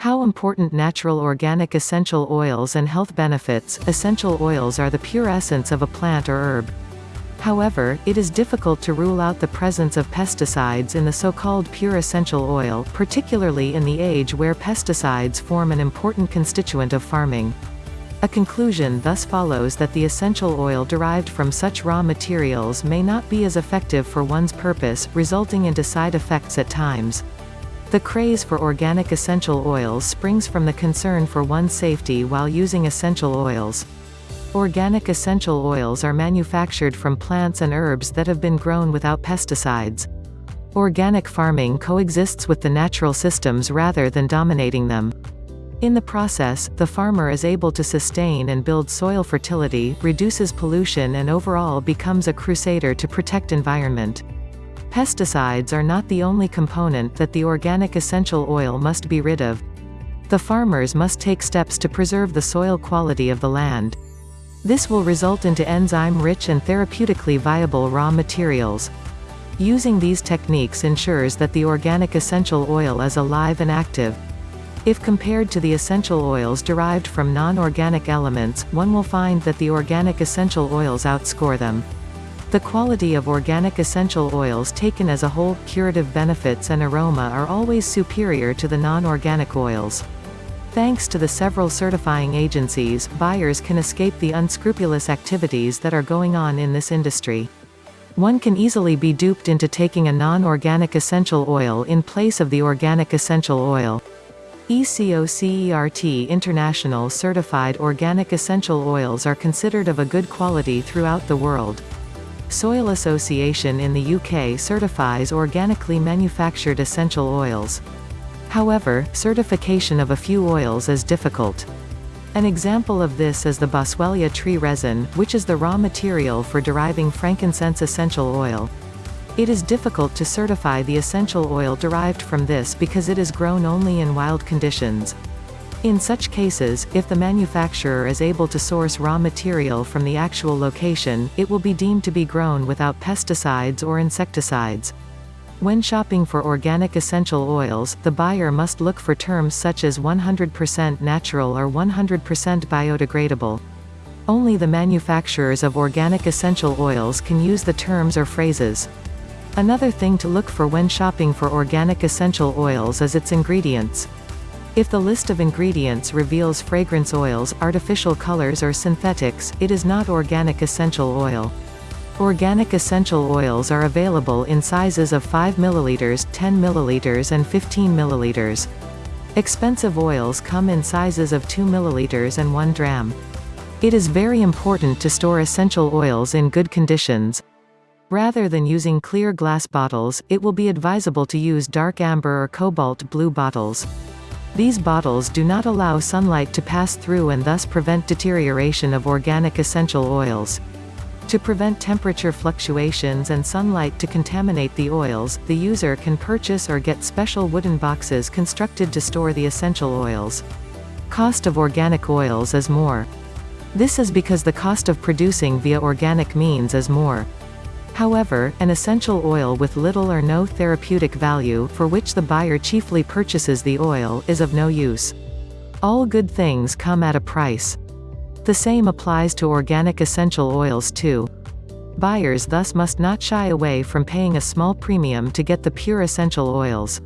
How important natural organic essential oils and health benefits, essential oils are the pure essence of a plant or herb. However, it is difficult to rule out the presence of pesticides in the so-called pure essential oil, particularly in the age where pesticides form an important constituent of farming. A conclusion thus follows that the essential oil derived from such raw materials may not be as effective for one's purpose, resulting into side effects at times. The craze for organic essential oils springs from the concern for one's safety while using essential oils. Organic essential oils are manufactured from plants and herbs that have been grown without pesticides. Organic farming coexists with the natural systems rather than dominating them. In the process, the farmer is able to sustain and build soil fertility, reduces pollution and overall becomes a crusader to protect environment. Pesticides are not the only component that the organic essential oil must be rid of. The farmers must take steps to preserve the soil quality of the land. This will result into enzyme-rich and therapeutically viable raw materials. Using these techniques ensures that the organic essential oil is alive and active. If compared to the essential oils derived from non-organic elements, one will find that the organic essential oils outscore them. The quality of organic essential oils taken as a whole, curative benefits and aroma are always superior to the non-organic oils. Thanks to the several certifying agencies, buyers can escape the unscrupulous activities that are going on in this industry. One can easily be duped into taking a non-organic essential oil in place of the organic essential oil. ECOCERT International certified organic essential oils are considered of a good quality throughout the world. Soil Association in the UK certifies organically manufactured essential oils. However, certification of a few oils is difficult. An example of this is the Boswellia tree resin, which is the raw material for deriving frankincense essential oil. It is difficult to certify the essential oil derived from this because it is grown only in wild conditions. In such cases, if the manufacturer is able to source raw material from the actual location, it will be deemed to be grown without pesticides or insecticides. When shopping for organic essential oils, the buyer must look for terms such as 100% natural or 100% biodegradable. Only the manufacturers of organic essential oils can use the terms or phrases. Another thing to look for when shopping for organic essential oils is its ingredients. If the list of ingredients reveals fragrance oils, artificial colors or synthetics, it is not organic essential oil. Organic essential oils are available in sizes of 5 ml, 10 ml and 15 ml. Expensive oils come in sizes of 2 ml and 1 dram. It is very important to store essential oils in good conditions. Rather than using clear glass bottles, it will be advisable to use dark amber or cobalt blue bottles. These bottles do not allow sunlight to pass through and thus prevent deterioration of organic essential oils. To prevent temperature fluctuations and sunlight to contaminate the oils, the user can purchase or get special wooden boxes constructed to store the essential oils. Cost of organic oils is more. This is because the cost of producing via organic means is more. However, an essential oil with little or no therapeutic value, for which the buyer chiefly purchases the oil, is of no use. All good things come at a price. The same applies to organic essential oils too. Buyers thus must not shy away from paying a small premium to get the pure essential oils.